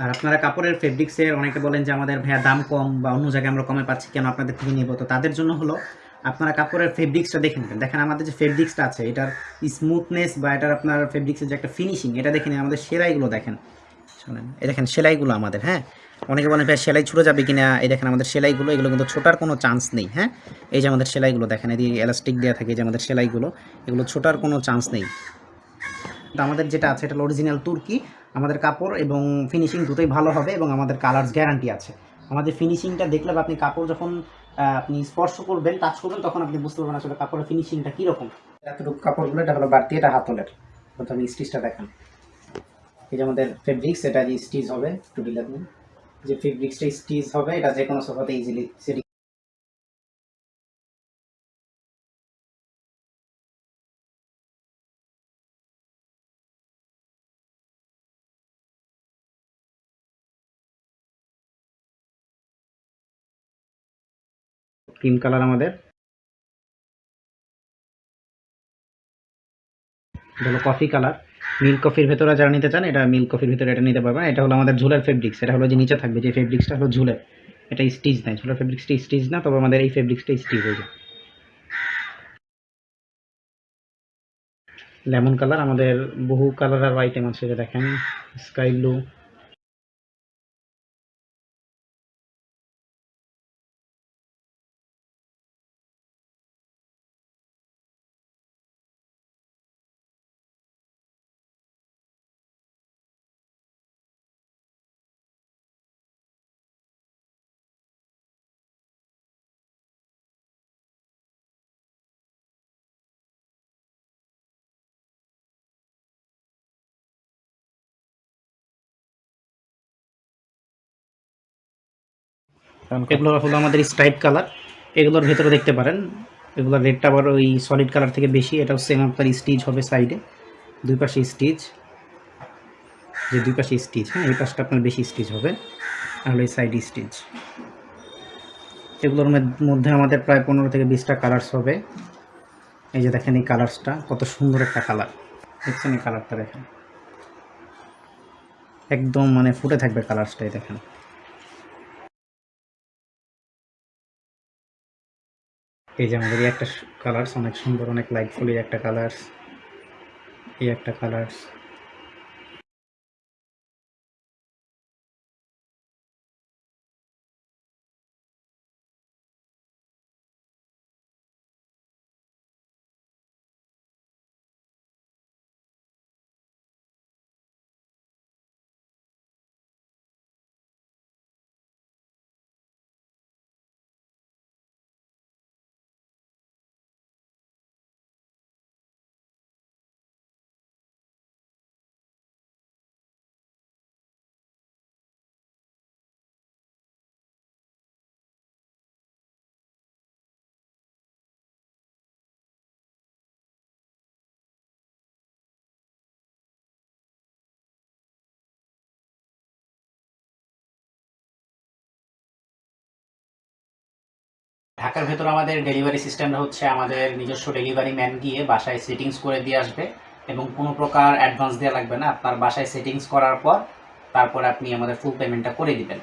আর আপনারা কাপড়ের ফেব্রিক্সের অনেকে বলেন যে আমাদের ভাইয়া দাম কম বা অন্য জায়গায় আমরা কমে পাচ্ছি, কেন আপনাদের থেকে নেব? তো তাদের জন্য হলো, আপনারা কাপড়ের ফেব্রিক্সটা দেখে নেবেন। দেখেন আমাদের যে ফেব্রিক্সটা আছে, এটার স্মুথনেস বা এটার আপনার ফেব্রিক্সের যে একটা ফিনিশিং এটা দেখে নিন, আমাদের সেলাইগুলো দেখেন। শোনেন, এই দেখেন সেলাইগুলো আমাদের হ্যাঁ? অনেকে বলেন ভাই সেলাই ছুটে যাবে কিনা? এই দেখেন আমাদের সেলাইগুলো, এগুলো কিন্তু ছোটার কোনো চান্স নেই হ্যাঁ? এই যে আমাদের সেলাইগুলো দেখেন, এই এলাস্টিক দেওয়া থাকে যে আমাদের সেলাইগুলো, এগুলো ছোটার কোনো চান্স নেই। আমাদের যেটা আছে, এটা অরিজিনাল তুর্কি, আমাদের কাপড় এবং ফিনিশিং দুটোই ভালো হবে এবং আমাদের কালার্স গ্যারান্টি আছে। আমাদের ফিনিশিংটা দেখলে আপনি কাপড় যখন আপনি স্পর্শ করবেন টাচ করবেন, তখন আপনি বুঝতে পারবেন আসলে কাপড়ের ফিনিশিংটা কীরকম। এতটুকু কাপড়গুলো, এটা হলো বাড়তি, এটা হাতলের। প্রথমে স্টিচটা দেখান। এই যে আমাদের ফেব্রিক্স এটা যে স্টিচ হবে। একটু ডিলার যে ফেব্রিক্সটা স্টিচ হবে, এটা যে কোনো সোফাতে ইজিলি সেটিং ক্রিম কালার আমাদের। এটা হলো কফি কালার মিল্ক কফির ভেতরে যারা নিতে চান, এটা মিল্ক কফির ভেতরে এটা নিতে পারবেন। এটা হলো আমাদের ঝুলের ফেব্রিক্স এটা হলো যে নিচে থাকবে, যে ফেব্রিক্সটা হলো ঝুলের। এটা স্টিচ নাই, ঝুলের ফেব্রিক্সটা স্টিচ না, তবে আমাদের এই ফেব্রিক্সটা স্টিচ হয়ে যায়। লেমন কালার আমাদের বহু কালার আর আইটেম আছে দেখেন স্কাই ব্লু এগুলো হলো আমাদের স্ট্রাইপ কালার এগুলোর ভেতরে দেখতে পারেন, এগুলোর রেটটা আবার ওই সলিড কালার থেকে বেশি, এটাও সেম আপনার স্টিচ হবে সাইডে দুই পাশে স্টিচ যে দুই পাশে স্টিচ হ্যাঁ এই পাশটা আপনার বেশি স্টিচ হবে, আর হলো এই সাইড স্টিচ এগুলোর মধ্যে আমাদের প্রায় পনেরো থেকে বিশটা কালার্স হবে। এই যে দেখেন এই কালার্সটা কত সুন্দর একটা কালার দেখছেন এই কালারটা দেখেন? একদম মানে ফুটে থাকবে কালার্সটাই দেখেন। এই যে আমাদের একটা কালার্স অনেক সুন্দর, অনেক লাইটফুল এই একটা কালার্স এই একটা কালার্স ঢাকার ভেতর আমাদের ডেলিভারি সিস্টেমটা হচ্ছে আমাদের নিজস্ব ডেলিভারি ম্যান গিয়ে বাসায় সেটিংস করে দিয়ে আসবে এবং কোনো প্রকার অ্যাডভান্স দেওয়া লাগবে না। আপনার বাসায় সেটিংস করার পর তারপর আপনি আমাদের ফুল পেমেন্টটা করে দিবেন।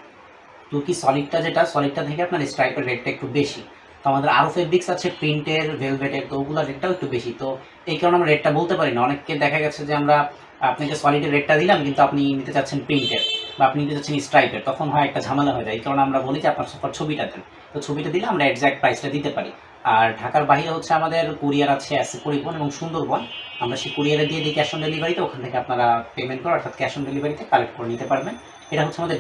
তুর্কি সলিডটা যেটা? সলিডটা থেকে আপনার স্ট্রাইপের রেটটা একটু বেশি। তো আমাদের আরও ফেব্রিক্স আছে প্রিন্টের ভেলভেটের তো ওগুলোর রেটটাও একটু বেশি। তো এই কারণে আমরা রেটটা বলতে পারি না। অনেককে দেখা গেছে যে আমরা আপনাকে সলিডের রেটটা দিলাম, কিন্তু আপনি নিতে চাচ্ছেন প্রিন্টের বা আপনি নিতে চাচ্ছেন স্ট্রাইপের তখন হয় একটা ঝামেলা হয়ে যায়। এই কারণে আমরা বলি যে আপনার সফর ছবিটা দেন। তো ছবিটা দিলে আমরা এক্স্যাক্ট প্রাইসটা দিতে পারি। আর ঢাকার বাইরে হচ্ছে আমাদের কুরিয়ার আছে এসে পরিবহন এবং সুন্দরবন। আমরা সেই কুরিয়ারে দিয়ে দিই ক্যাশ অন ডেলিভারিতে ওখান থেকে আপনারা পেমেন্ট করে অর্থাৎ ক্যাশ অন ডেলিভারিতে কালেক্ট করে নিতে পারবেন। এটা হচ্ছে আমাদের